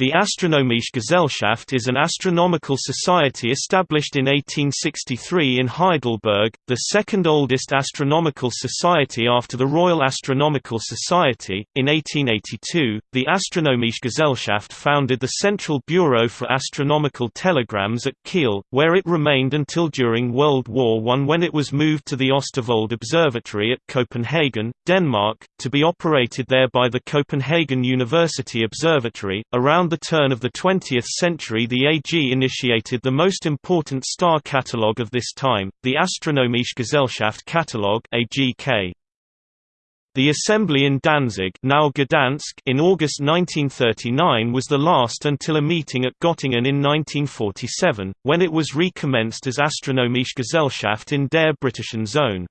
The Astronomische Gesellschaft is an astronomical society established in 1863 in Heidelberg, the second oldest astronomical society after the Royal Astronomical Society. In 1882, the Astronomische Gesellschaft founded the Central Bureau for Astronomical Telegrams at Kiel, where it remained until during World War I when it was moved to the Østervold Observatory at Copenhagen, Denmark, to be operated there by the Copenhagen University Observatory. Around the turn of the 20th century the AG initiated the most important star catalogue of this time, the Astronomische Gesellschaft Catalogue AGK. The assembly in Danzig now Gdansk in August 1939 was the last until a meeting at Göttingen in 1947, when it was recommenced as Astronomische Gesellschaft in der Britischen Zone.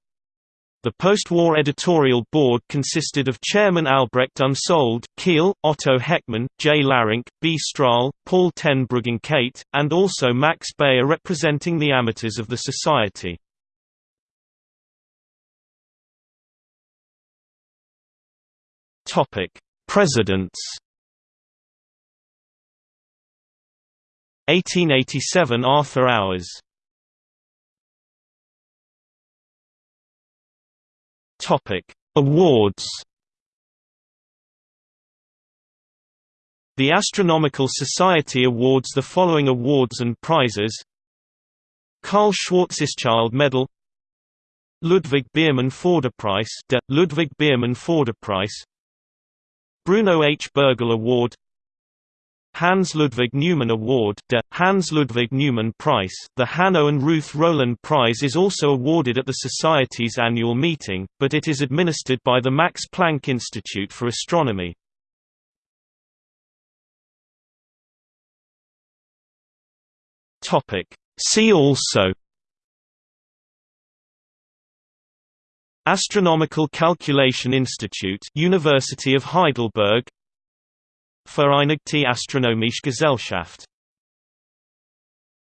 The post-war editorial board consisted of Chairman Albrecht Unsold, Kiel, Otto Heckmann, J. Larink, B. Strahl, Paul ten Bruggencate, and also Max Beyer representing the amateurs of the society. Presidents 1887 Arthur Auwers Topic: Awards. The Astronomical Society awards the following awards and prizes: Karl Schwarzschild Medal, Ludwig Biermann Förderpreis, de Ludwig Biermann Förderpreis, Bruno H. Bürgel Award, Hans Ludwig Neumann Award de Hans Ludwig Neumann Prize. The Hanno and Ruth Roelin Prize is also awarded at the Society's annual meeting, but it is administered by the Max Planck Institute for Astronomy. See also Astronomical Calculation Institute University of Heidelberg Vereinigte Astronomische Gesellschaft